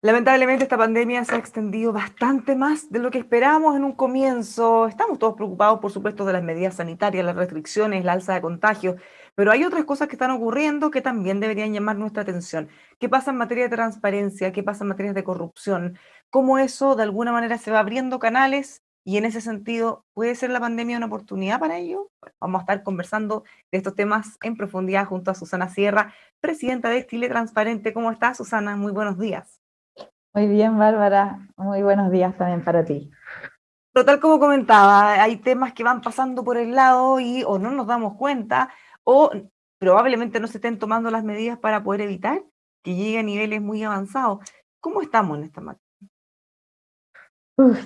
Lamentablemente esta pandemia se ha extendido bastante más de lo que esperábamos en un comienzo. Estamos todos preocupados, por supuesto, de las medidas sanitarias, las restricciones, la alza de contagios, pero hay otras cosas que están ocurriendo que también deberían llamar nuestra atención. ¿Qué pasa en materia de transparencia? ¿Qué pasa en materia de corrupción? ¿Cómo eso de alguna manera se va abriendo canales? Y en ese sentido, ¿puede ser la pandemia una oportunidad para ello? vamos a estar conversando de estos temas en profundidad junto a Susana Sierra, presidenta de Chile Transparente. ¿Cómo estás, Susana? Muy buenos días. Muy bien, Bárbara. Muy buenos días también para ti. Total, como comentaba, hay temas que van pasando por el lado y o no nos damos cuenta o probablemente no se estén tomando las medidas para poder evitar que llegue a niveles muy avanzados. ¿Cómo estamos en esta materia?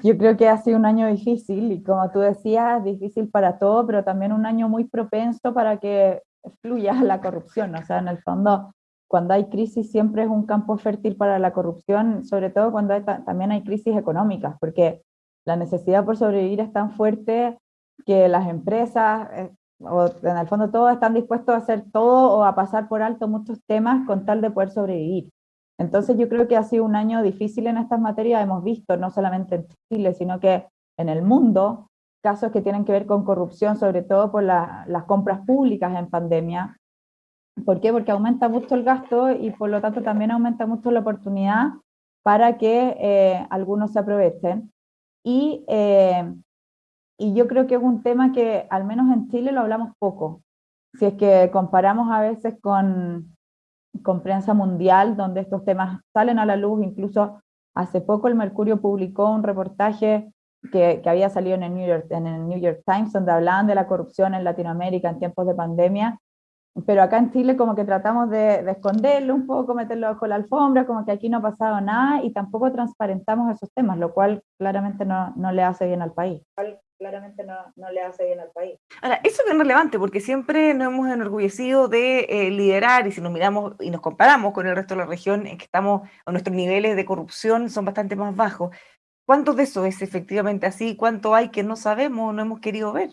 Yo creo que ha sido un año difícil y como tú decías, difícil para todo, pero también un año muy propenso para que fluya la corrupción. O sea, en el fondo, cuando hay crisis siempre es un campo fértil para la corrupción, sobre todo cuando también hay crisis económicas, porque la necesidad por sobrevivir es tan fuerte que las empresas, eh, o en el fondo todos están dispuestos a hacer todo o a pasar por alto muchos temas con tal de poder sobrevivir. Entonces yo creo que ha sido un año difícil en estas materias, hemos visto no solamente en Chile, sino que en el mundo, casos que tienen que ver con corrupción, sobre todo por las compras públicas en pandemia, ¿Por qué? Porque aumenta mucho el gasto y por lo tanto también aumenta mucho la oportunidad para que eh, algunos se aprovechen. Y, eh, y yo creo que es un tema que al menos en Chile lo hablamos poco. Si es que comparamos a veces con, con prensa mundial, donde estos temas salen a la luz, incluso hace poco el Mercurio publicó un reportaje que, que, había salido en el, New York, en el New York Times, donde hablaban de la corrupción en Latinoamérica en tiempos de pandemia, pero acá en Chile como que tratamos de, esconderlo un poco, meterlo bajo la alfombra, como que aquí no ha pasado nada y tampoco transparentamos esos temas, lo cual claramente no, no le hace bien al país. Claramente no, no, le hace bien al país. Ahora, eso es bien relevante porque siempre nos hemos enorgullecido de eh, liderar y si nos miramos y nos comparamos con el resto de la región en que estamos, nuestros niveles de corrupción son bastante más bajos. ¿Cuánto de eso es efectivamente así? ¿Cuánto hay que no sabemos, no hemos querido ver?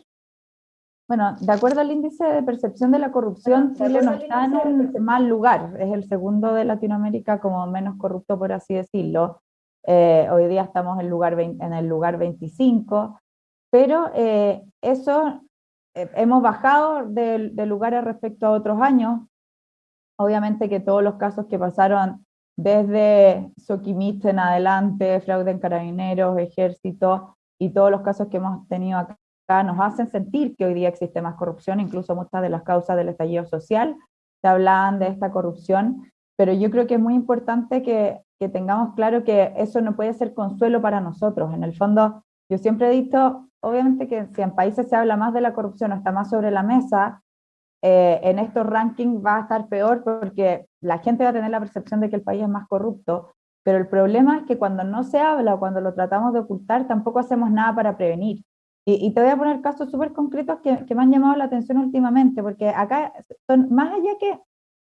Bueno, de acuerdo al índice de percepción de la corrupción, Chile no está en un mal lugar, es el segundo de Latinoamérica como menos corrupto, por así decirlo. Eh, hoy día estamos en, lugar en el lugar 25, pero eh, eso eh, hemos bajado de, de, lugares respecto a otros años. Obviamente que todos los casos que pasaron desde Soquimich en adelante, fraude en carabineros, ejército, y todos los casos que hemos tenido acá nos hacen sentir que hoy día existe más corrupción, incluso muchas de las causas del estallido social se hablan de esta corrupción, pero yo creo que es muy importante que, que tengamos claro que eso no puede ser consuelo para nosotros. En el fondo, yo siempre he dicho, obviamente que si en países se habla más de la corrupción o está más sobre la mesa, eh, en estos rankings va a estar peor porque la gente va a tener la percepción de que el país es más corrupto, pero el problema es que cuando no se habla o cuando lo tratamos de ocultar, tampoco hacemos nada para prevenir. Y, te voy a poner casos súper concretos que, que, me han llamado la atención últimamente, porque acá son más allá que,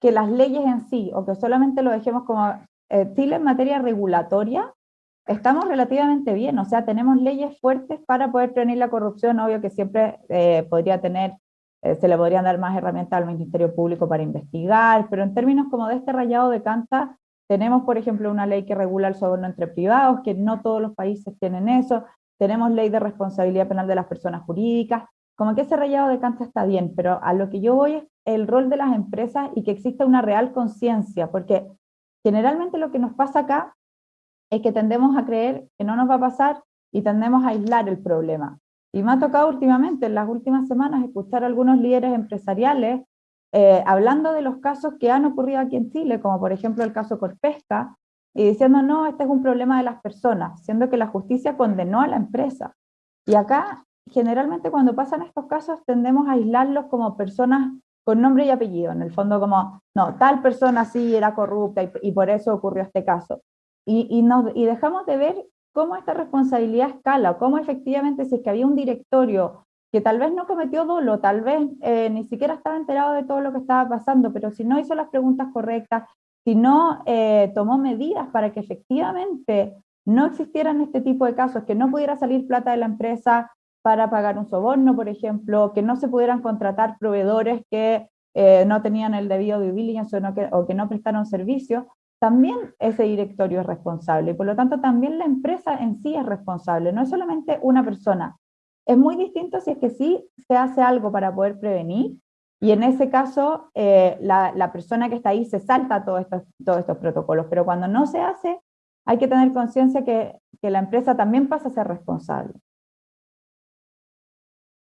que las leyes en sí, o que solamente lo dejemos como eh, en materia regulatoria, estamos relativamente bien, o sea, tenemos leyes fuertes para poder prevenir la corrupción, obvio que siempre eh, podría tener, eh, se le podrían dar más herramientas al Ministerio Público para investigar, pero en términos como de este rayado de canta, tenemos, por ejemplo, una ley que regula el soborno entre privados, que no todos los países tienen eso, tenemos ley de responsabilidad penal de las personas jurídicas, como que ese rayado de cancha está bien, pero a lo que yo voy es el rol de las empresas y que exista una real conciencia, porque generalmente lo que nos pasa acá es que tendemos a creer que no nos va a pasar y tendemos a aislar el problema. Y me ha tocado últimamente, en las últimas semanas, escuchar a algunos líderes empresariales eh, hablando de los casos que han ocurrido aquí en Chile, como por ejemplo el caso Corpesca, y diciendo, no, este es un problema de las personas, siendo que la justicia condenó a la empresa. Y acá, generalmente cuando pasan estos casos, tendemos a aislarlos como personas con nombre y apellido, en el fondo como, no, tal persona sí era corrupta y, por eso ocurrió este caso. Y, y, dejamos de ver cómo esta responsabilidad escala, cómo efectivamente si es que había un directorio que tal vez no cometió dolo, tal vez eh, ni siquiera estaba enterado de todo lo que estaba pasando, pero si no hizo las preguntas correctas, si no eh, tomó medidas para que efectivamente no existieran este tipo de casos, que no pudiera salir plata de la empresa para pagar un soborno, por ejemplo, que no se pudieran contratar proveedores que eh, no tenían el debido due diligence o, que, o que no prestaron servicio, también ese directorio es responsable. Y por lo tanto, también la empresa en sí es responsable, no es solamente una persona. Es muy distinto si es que sí se hace algo para poder prevenir, y en ese caso eh, la, persona que está ahí se salta todos estos, todos estos protocolos, pero cuando no se hace, hay que tener conciencia que, que la empresa también pasa a ser responsable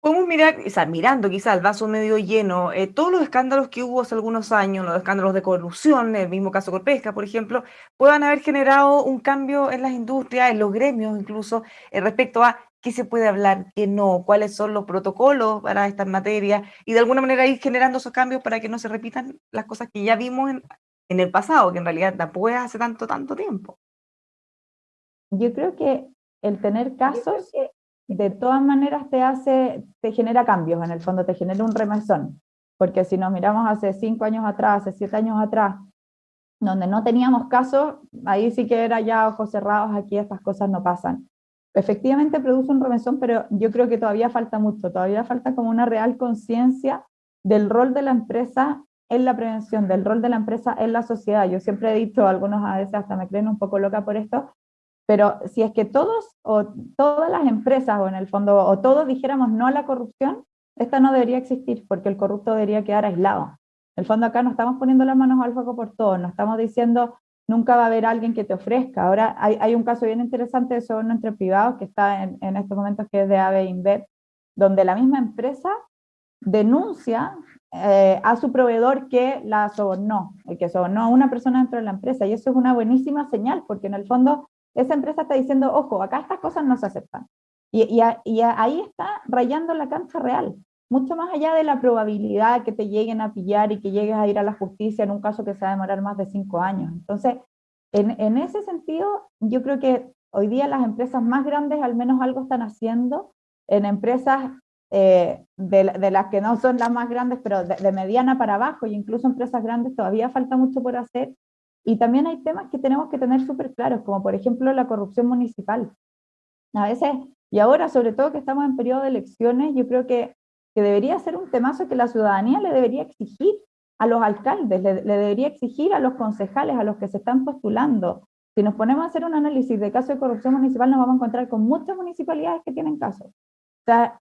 podemos mirar, o sea, mirando quizá el vaso medio lleno, eh, todos los escándalos que hubo hace algunos años, los escándalos de corrupción, el mismo caso Corpesca, por ejemplo, puedan haber generado un cambio en las industrias, en los gremios incluso, eh, respecto a qué se puede hablar, qué no, cuáles son los protocolos para estas materias, y de alguna manera ir generando esos cambios para que no se repitan las cosas que ya vimos en, en el pasado, que en realidad tampoco es hace tanto, tanto tiempo. Yo creo que el tener casos de todas maneras te hace, te genera cambios, en el fondo te genera un remesón, porque si nos miramos hace cinco años atrás, hace siete años atrás, donde no teníamos casos, ahí sí que era ya ojos cerrados, aquí estas cosas no pasan. Efectivamente produce un remesón, pero yo creo que todavía falta mucho, todavía falta como una real conciencia del rol de la empresa en la prevención, del rol de la empresa en la sociedad. Yo siempre he dicho, algunos a veces hasta me creen un poco loca por esto, pero si es que todos o todas las empresas o en el fondo o todos dijéramos no a la corrupción, esta no debería existir porque el corrupto debería quedar aislado. En el fondo acá no estamos poniendo las manos al fuego por todo, no estamos diciendo nunca va a haber alguien que te ofrezca. Ahora hay, un caso bien interesante de soborno entre privados que está en, estos momentos que es de AVE InBev, donde la misma empresa denuncia eh, a su proveedor que la sobornó, que sobornó a una persona dentro de la empresa, y eso es una buenísima señal, porque en el fondo esa empresa está diciendo, ojo, acá estas cosas no se aceptan. Y, y, ahí está rayando la cancha real, mucho más allá de la probabilidad que te lleguen a pillar y que llegues a ir a la justicia en un caso que se va a demorar más de cinco años. Entonces, en, en ese sentido, yo creo que hoy día las empresas más grandes al menos algo están haciendo, en empresas eh, de, de, las que no son las más grandes, pero de, de, mediana para abajo, y incluso empresas grandes todavía falta mucho por hacer, y también hay temas que tenemos que tener súper claros, como por ejemplo la corrupción municipal. A veces, y ahora sobre todo que estamos en periodo de elecciones, yo creo que, que debería ser un temazo que la ciudadanía le debería exigir a los alcaldes, le, le, debería exigir a los concejales, a los que se están postulando. Si nos ponemos a hacer un análisis de caso de corrupción municipal, nos vamos a encontrar con muchas municipalidades que tienen casos.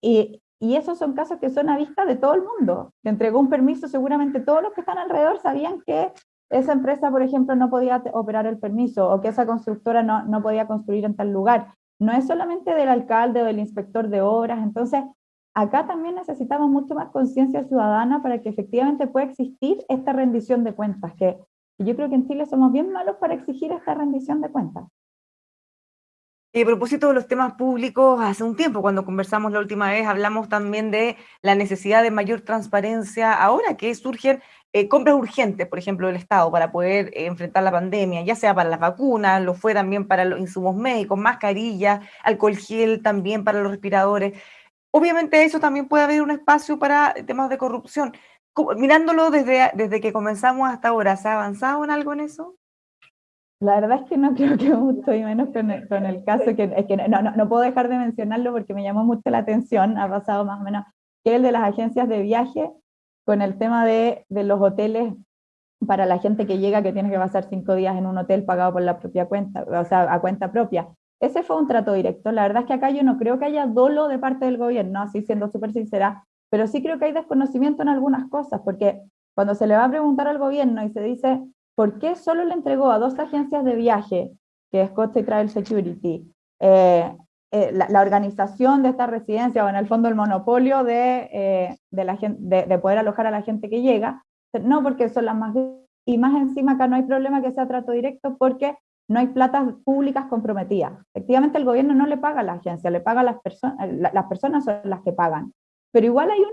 Y, y esos son casos que son a vista de todo el mundo. Se entregó un permiso, seguramente todos los que están alrededor sabían que esa empresa, por ejemplo, no podía operar el permiso o que esa constructora no, no podía construir en tal lugar. No es solamente del alcalde o del inspector de obras, entonces acá también necesitamos mucho más conciencia ciudadana para que efectivamente pueda existir esta rendición de cuentas, que yo creo que en Chile somos bien malos para exigir esta rendición de cuentas. Y a propósito de los temas públicos, hace un tiempo cuando conversamos la última vez hablamos también de la necesidad de mayor transparencia ahora que surgen eh, compras urgentes, por ejemplo, del Estado para poder eh, enfrentar la pandemia, ya sea para las vacunas, lo fue también para los insumos médicos, mascarillas, alcohol gel también para los respiradores. Obviamente eso también puede haber un espacio para temas de corrupción. Mirándolo desde, desde que comenzamos hasta ahora, ¿se ha avanzado en algo en eso? La verdad es que no creo que mucho, y menos con el, con el caso, que, es que no, no, no puedo dejar de mencionarlo porque me llamó mucho la atención, ha pasado más o menos, que el de las agencias de viaje, con el tema de, de, los hoteles para la gente que llega que tiene que pasar cinco días en un hotel pagado por la propia cuenta, o sea, a cuenta propia. Ese fue un trato directo. La verdad es que acá yo no creo que haya dolo de parte del gobierno, así siendo súper sincera, pero sí creo que hay desconocimiento en algunas cosas, porque cuando se le va a preguntar al gobierno y se dice, ¿por qué solo le entregó a dos agencias de viaje, que es Costa y Travel Security, eh, eh, la, la, organización de esta residencia o en el fondo el monopolio de, eh, de, la gente, de, de, poder alojar a la gente que llega, no porque son las más y más encima acá no hay problema que sea trato directo porque no hay platas públicas comprometidas. Efectivamente el gobierno no le paga a la agencia, le paga a las personas, las personas son las que pagan. Pero igual hay un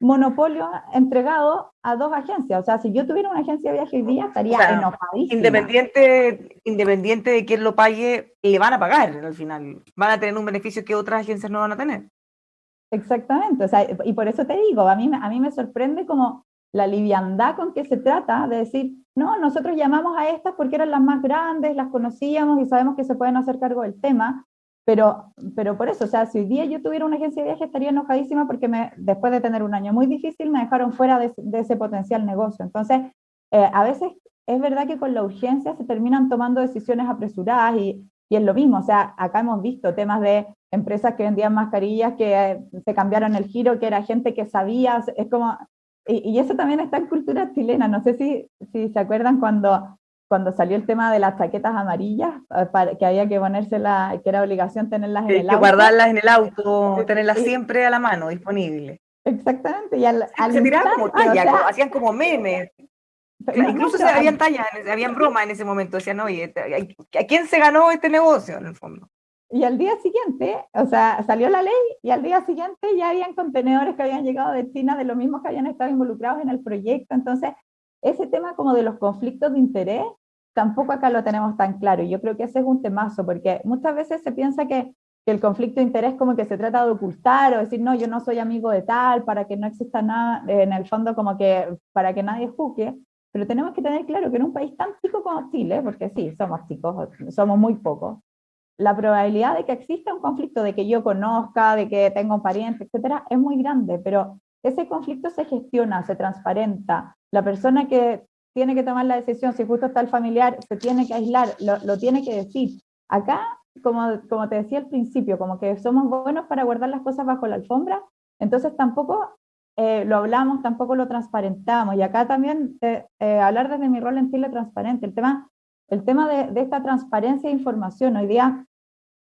monopolio entregado a dos agencias. O sea, si yo tuviera una agencia de viaje hoy día, estaría o sea, enojadísima. Independiente, independiente de quién lo pague, le van a pagar al final. Van a tener un beneficio que otras agencias no van a tener. Exactamente. O sea, y por eso te digo, a mí, a mí me sorprende como la liviandad con que se trata de decir, no, nosotros llamamos a estas porque eran las más grandes, las conocíamos y sabemos que se pueden hacer cargo del tema, Pero, pero por eso, o sea, si hoy día yo tuviera una agencia de viaje estaría enojadísima porque me, después de tener un año muy difícil me dejaron fuera de, ese potencial negocio. Entonces, eh, a veces es verdad que con la urgencia se terminan tomando decisiones apresuradas y, y es lo mismo, o sea, acá hemos visto temas de empresas que vendían mascarillas que eh, se cambiaron el giro, que era gente que sabía, es como, y, eso también está en cultura chilena, no sé si, si se acuerdan cuando cuando salió el tema de las chaquetas amarillas, eh, para, que había que ponerse que era obligación tenerlas en el auto. guardarlas en el auto, tenerlas siempre a la mano, disponible. Exactamente, y al, se tiraban como talla, hacían como memes. incluso se habían tallas, habían bromas en ese momento, decían, oye, ¿a quién se ganó este negocio en el fondo? Y al día siguiente, o sea, salió la ley y al día siguiente ya habían contenedores que habían llegado de China de los mismos que habían estado involucrados en el proyecto. Entonces, ese tema como de los conflictos de interés tampoco acá lo tenemos tan claro. Y yo creo que ese es un temazo, porque muchas veces se piensa que, el conflicto de interés como que se trata de ocultar o decir, no, yo no soy amigo de tal, para que no exista nada, en el fondo como que para que nadie juzgue, pero tenemos que tener claro que en un país tan chico como Chile, porque sí, somos chicos, somos muy pocos, la probabilidad de que exista un conflicto, de que yo conozca, de que tenga un pariente, etcétera, es muy grande, pero ese conflicto se gestiona, se transparenta. La persona que tiene que tomar la decisión, si justo está el familiar, se tiene que aislar, lo, tiene que decir. Acá, como, como te decía al principio, como que somos buenos para guardar las cosas bajo la alfombra, entonces tampoco eh, lo hablamos, tampoco lo transparentamos. Y acá también eh, hablar desde mi rol en Chile transparente, el tema, el tema de, esta transparencia de información, hoy día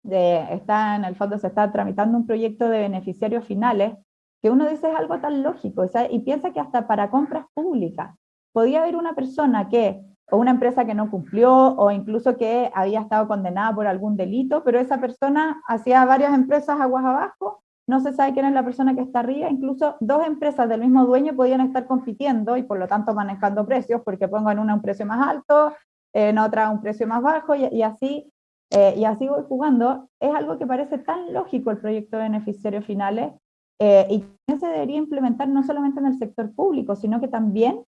de, está en el fondo se está tramitando un proyecto de beneficiarios finales, que uno dice es algo tan lógico, y piensa que hasta para compras públicas, podía haber una persona que, o una empresa que no cumplió, o incluso que había estado condenada por algún delito, pero esa persona hacía varias empresas aguas abajo, no se sabe quién es la persona que está arriba, incluso dos empresas del mismo dueño podían estar compitiendo y por lo tanto manejando precios, porque pongo en una un precio más alto, en otra un precio más bajo, y, así eh, y así voy jugando, es algo que parece tan lógico el proyecto de beneficiarios finales eh, y que se debería implementar no solamente en el sector público, sino que también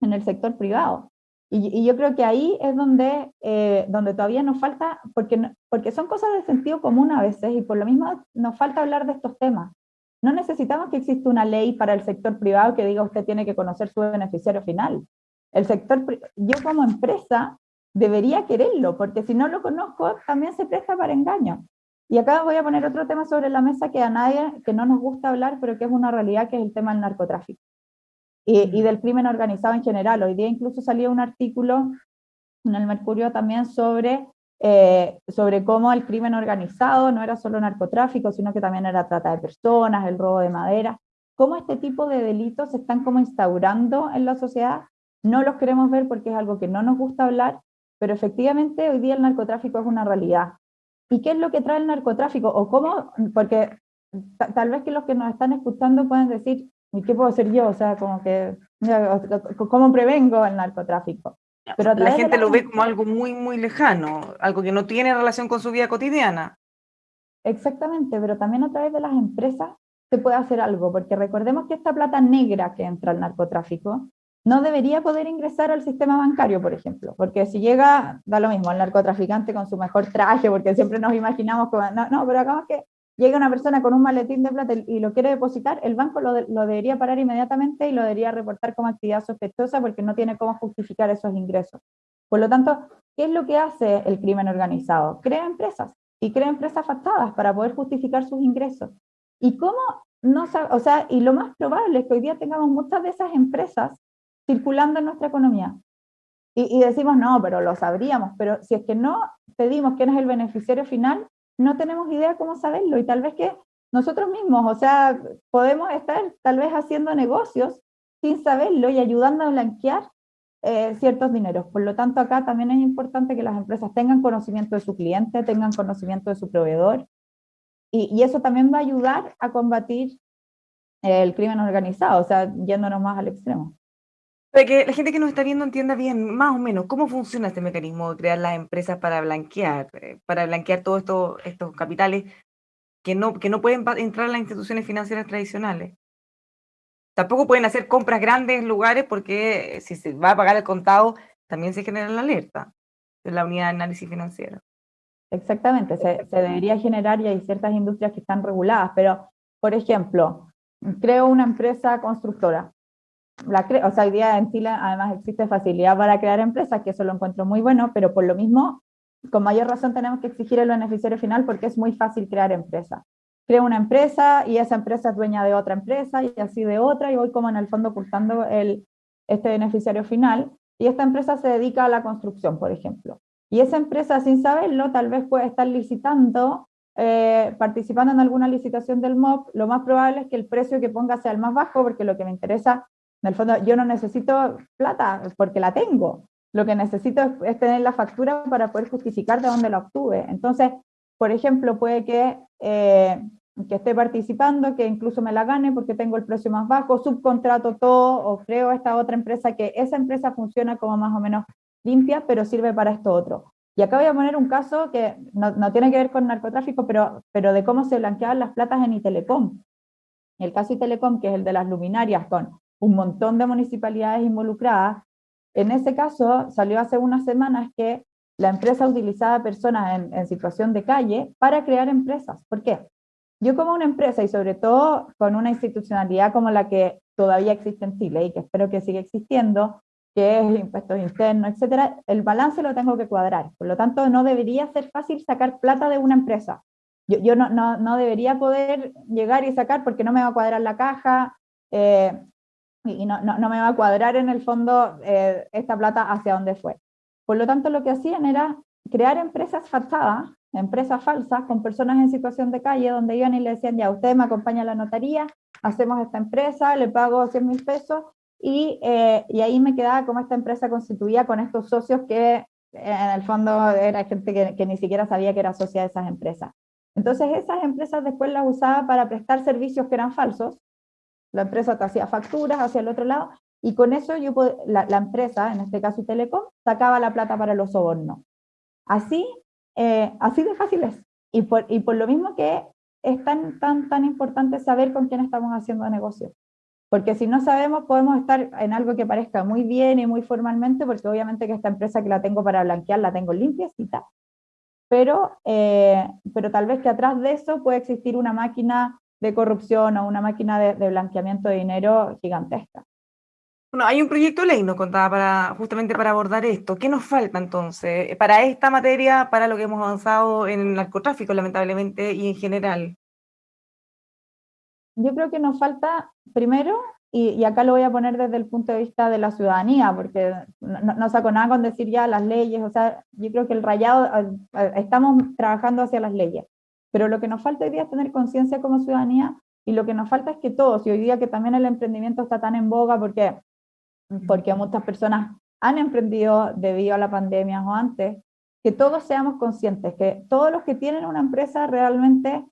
en el sector privado. Y, yo creo que ahí es donde, eh, donde todavía nos falta, porque, porque son cosas de sentido común a veces, y por lo mismo nos falta hablar de estos temas. No necesitamos que exista una ley para el sector privado que diga usted tiene que conocer su beneficiario final. El sector, yo como empresa debería quererlo, porque si no lo conozco también se presta para engaño. Y acá voy a poner otro tema sobre la mesa que a nadie, que no nos gusta hablar, pero que es una realidad, que es el tema del narcotráfico y, del crimen organizado en general. Hoy día incluso salió un artículo en el Mercurio también sobre, eh, sobre cómo el crimen organizado no era solo narcotráfico, sino que también era trata de personas, el robo de madera, cómo este tipo de delitos se están como instaurando en la sociedad. No los queremos ver porque es algo que no nos gusta hablar, pero efectivamente hoy día el narcotráfico es una realidad. ¿Y qué es lo que trae el narcotráfico? O cómo, porque tal vez que los que nos están escuchando pueden decir, ¿Y qué puedo hacer yo? O sea, como que, ¿cómo prevengo el narcotráfico? Pero la gente lo ve como algo muy, muy lejano, algo que no tiene relación con su vida cotidiana. Exactamente, pero también a través de las empresas se puede hacer algo, porque recordemos que esta plata negra que entra al narcotráfico no debería poder ingresar al sistema bancario, por ejemplo, porque si llega, da lo mismo, el narcotraficante con su mejor traje, porque siempre nos imaginamos como, no, no pero acabamos que llega una persona con un maletín de plata y lo quiere depositar, el banco lo, debería parar inmediatamente y lo debería reportar como actividad sospechosa porque no tiene cómo justificar esos ingresos. Por lo tanto, ¿qué es lo que hace el crimen organizado? Crea empresas y crea empresas fachadas para poder justificar sus ingresos. ¿Y cómo no o sea, y lo más probable es que hoy día tengamos muchas de esas empresas circulando en nuestra economía. Y, y decimos, no, pero lo sabríamos, pero si es que no pedimos quién es el beneficiario final, no tenemos idea cómo saberlo y tal vez que nosotros mismos, o sea, podemos estar tal vez haciendo negocios sin saberlo y ayudando a blanquear eh, ciertos dineros. Por lo tanto, acá también es importante que las empresas tengan conocimiento de su cliente, tengan conocimiento de su proveedor, y, eso también va a ayudar a combatir el crimen organizado, o sea, yéndonos más al extremo. Para que la gente que nos está viendo entienda bien, más o menos, cómo funciona este mecanismo de crear las empresas para blanquear, eh, para blanquear todos estos, estos capitales que no, que no pueden entrar a las instituciones financieras tradicionales. Tampoco pueden hacer compras grandes en lugares porque si se va a pagar el contado, también se genera la alerta de la unidad de análisis financiero. exactamente, se, debería generar y hay ciertas industrias que están reguladas, pero, por ejemplo, creo una empresa constructora, la o sea, hoy día en Chile además existe facilidad para crear empresas, que eso lo encuentro muy bueno, pero por lo mismo, con mayor razón tenemos que exigir el beneficiario final porque es muy fácil crear empresas. Creo una empresa y esa empresa es dueña de otra empresa y así de otra y voy como en el fondo ocultando el, este beneficiario final y esta empresa se dedica a la construcción, por ejemplo. Y esa empresa, sin saberlo, tal vez puede estar licitando, eh, participando en alguna licitación del MOP, lo más probable es que el precio que ponga sea el más bajo, porque lo que me interesa en el fondo, yo no necesito plata porque la tengo. Lo que necesito es, tener la factura para poder justificar de dónde la obtuve. Entonces, por ejemplo, puede que, eh, que esté participando, que incluso me la gane porque tengo el precio más bajo, subcontrato todo o creo esta otra empresa que esa empresa funciona como más o menos limpia, pero sirve para esto otro. Y acá voy a poner un caso que no, no tiene que ver con narcotráfico, pero, pero de cómo se blanqueaban las platas en Itelecom. El caso Itelecom, que es el de las luminarias con un montón de municipalidades involucradas. En ese caso, salió hace unas semanas que la empresa utilizaba personas en, situación de calle para crear empresas. ¿Por qué? Yo como una empresa y sobre todo con una institucionalidad como la que todavía existe en Chile y que espero que siga existiendo, que es impuestos internos, etcétera, el balance lo tengo que cuadrar. Por lo tanto, no debería ser fácil sacar plata de una empresa. Yo, yo no, no, no, debería poder llegar y sacar porque no me va a cuadrar la caja, eh, y no, no, me va a cuadrar en el fondo eh, esta plata hacia dónde fue. Por lo tanto, lo que hacían era crear empresas fachadas, empresas falsas, con personas en situación de calle, donde iban y le decían, ya, usted me acompaña a la notaría, hacemos esta empresa, le pago 100 mil pesos, y, eh, y, ahí me quedaba como esta empresa constituía con estos socios que en el fondo era gente que, que ni siquiera sabía que era socia de esas empresas. Entonces esas empresas después las usaba para prestar servicios que eran falsos, la empresa te hacía facturas hacia el otro lado, y con eso yo la, empresa, en este caso Telecom, sacaba la plata para los sobornos. Así, eh, así de fácil es. Y por, y por lo mismo que es tan, tan, tan importante saber con quién estamos haciendo negocio. Porque si no sabemos, podemos estar en algo que parezca muy bien y muy formalmente, porque obviamente que esta empresa que la tengo para blanquear la tengo limpiecita, pero, eh, pero tal vez que atrás de eso puede existir una máquina de corrupción o una máquina de, blanqueamiento de dinero gigantesca. Bueno, hay un proyecto de ley, nos contaba, para, justamente para abordar esto. ¿Qué nos falta entonces para esta materia, para lo que hemos avanzado en el narcotráfico, lamentablemente, y en general? Yo creo que nos falta, primero, y, acá lo voy a poner desde el punto de vista de la ciudadanía, porque no, no, saco nada con decir ya las leyes, o sea, yo creo que el rayado, eh, eh, estamos trabajando hacia las leyes, pero lo que nos falta hoy día es tener conciencia como ciudadanía y lo que nos falta es que todos, y hoy día que también el emprendimiento está tan en boga porque, porque muchas personas han emprendido debido a la pandemia o antes, que todos seamos conscientes, que todos los que tienen una empresa realmente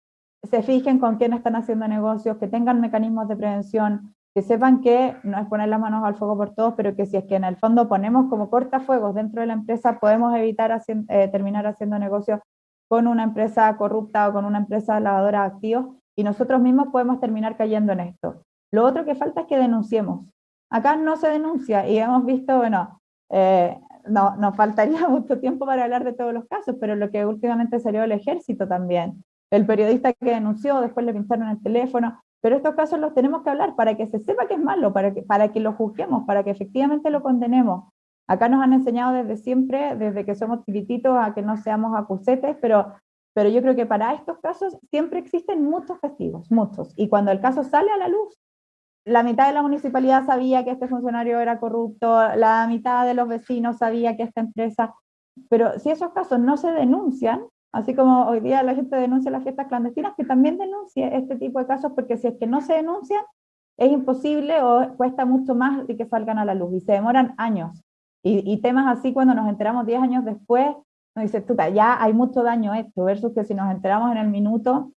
se fijen con quién están haciendo negocios, que tengan mecanismos de prevención, que sepan que no es poner las manos al fuego por todos, pero que si es que en el fondo ponemos como cortafuegos dentro de la empresa, podemos evitar eh, terminar haciendo negocios con una empresa corrupta o con una empresa lavadora de activos y nosotros mismos podemos terminar cayendo en esto. Lo otro que falta es que denunciemos. Acá no se denuncia y hemos visto, bueno, eh, no, nos faltaría mucho tiempo para hablar de todos los casos, pero lo que últimamente salió el ejército también. El periodista que denunció, después le pintaron el teléfono, pero estos casos los tenemos que hablar para que se sepa que es malo, para que, para que lo juzguemos, para que efectivamente lo condenemos. Acá nos han enseñado desde siempre, desde que somos chiquititos, a que no seamos acusetes, pero, pero yo creo que para estos casos siempre existen muchos castigos, muchos. Y cuando el caso sale a la luz, la mitad de la municipalidad sabía que este funcionario era corrupto, la mitad de los vecinos sabía que esta empresa... Pero si esos casos no se denuncian, así como hoy día la gente denuncia las fiestas clandestinas, que también denuncie este tipo de casos, porque si es que no se denuncian, es imposible o cuesta mucho más de que salgan a la luz y se demoran años. Y, temas así cuando nos enteramos 10 años después, nos dice, tuta, ya hay mucho daño esto, versus que si nos enteramos en el minuto,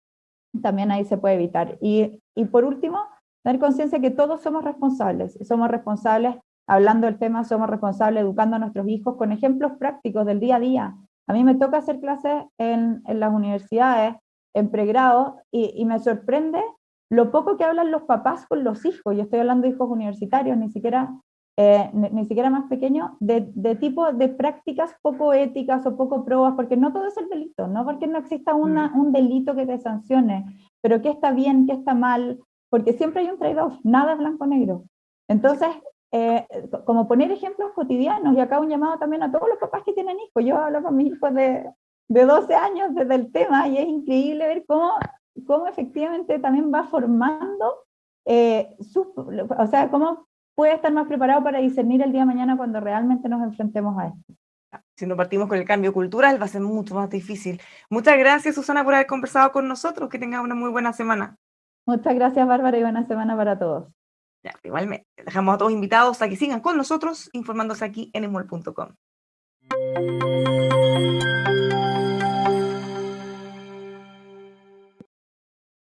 también ahí se puede evitar. Y, y por último, tener conciencia que todos somos responsables, somos responsables, hablando del tema, somos responsables educando a nuestros hijos con ejemplos prácticos del día a día. A mí me toca hacer clases en, en las universidades, en pregrado, y, y me sorprende lo poco que hablan los papás con los hijos. Yo estoy hablando de hijos universitarios, ni siquiera eh, ni, siquiera más pequeño, de, de, tipo de prácticas poco éticas o poco probas, porque no todo es el delito, no porque no exista una, mm. un delito que te sancione, pero qué está bien, qué está mal, porque siempre hay un trade-off, nada es blanco-negro. Entonces, eh, como poner ejemplos cotidianos, y acá un llamado también a todos los papás que tienen hijos, yo hablo con mis hijos de, de 12 años desde el tema, y es increíble ver cómo, cómo efectivamente también va formando, eh, o sea, cómo puede estar más preparado para discernir el día de mañana cuando realmente nos enfrentemos a esto. Si no partimos con el cambio cultural, va a ser mucho más difícil. Muchas gracias, Susana, por haber conversado con nosotros. Que tengas una muy buena semana. Muchas gracias, Bárbara, y buena semana para todos. Ya, igualmente, dejamos a todos invitados a que sigan con nosotros informándose aquí en emol.com.